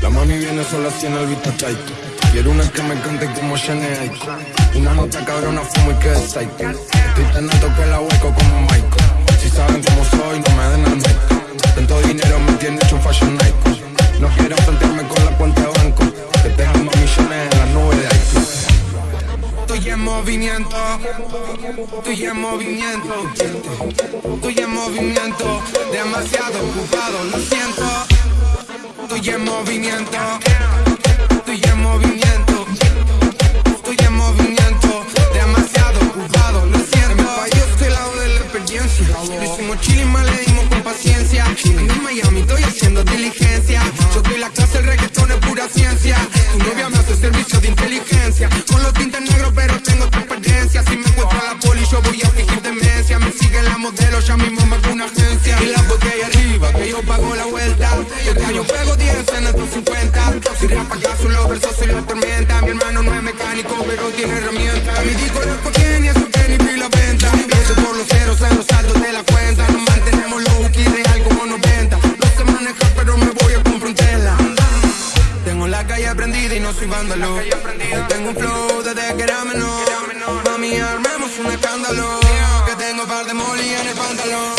La mami viene sola en el vista chaito. Quiero una que me cante como Shane Aiko. Una nota cabrona, fumo y que psycho. Estoy tan alto que la hueco como Michael. Si saben cómo soy, no me den al. Tanto dinero me tiene hecho un fashion Nike. No quiero frontearme con la cuenta de banco. Que tengo millones en las nubes de Aiko. Estoy en movimiento, estoy en movimiento, estoy en movimiento, demasiado ocupado, lo siento. Estoy en movimiento, estoy en movimiento, estoy en movimiento, demasiado ocupado, lo siento. En mi país estoy al lado de la experiencia, lo hicimos chile y mal le dimos con paciencia. En Miami estoy haciendo diligencia, yo soy la clase, el reggaetón es pura ciencia. Tu novia me hace servicio de inteligencia, con los tintes negros pero tengo tu experiencia. Si me encuentro a la poli yo voy a fingir demencia, me sigue la modelo, ya mismo hago una agencia. Y la botella arriba, que yo pago la vuelta, este año pego 10 en estos 50. Si rapa acaso los versos soy la tormenta, mi hermano no es mecánico pero tiene herramientas. Mi disco lo tiene y que ni vi la venta. Pienso por los ceros en los saldos de la cuenta, nos mantenemos low key real como 90. No sé manejar pero me voy a comprar un Tesla. Tengo la calle prendida y no soy vándalo. Yo tengo un flow desde que era menor. Mami, armemos un escándalo. Que tengo par de molly en el pantalón.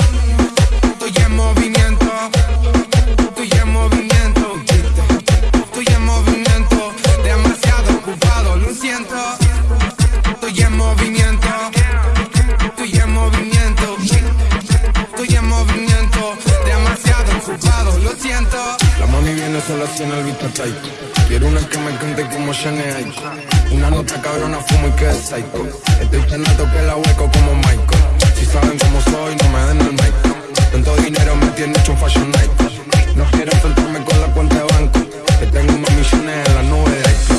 Estoy en movimiento. Lo siento. La mami viene sola así en el vista chaito. Quiero una que me cante como Shane Aiko. Una nota cabrona, fumo y que psycho. Estoy tan alto que la hueco como Michael. Si saben cómo soy, no me den el mic. Tanto dinero me tiene hecho un fashion Nike. No quiero enfrentarme con la cuenta de banco. Que tengo más millones en las nubes de Aiko.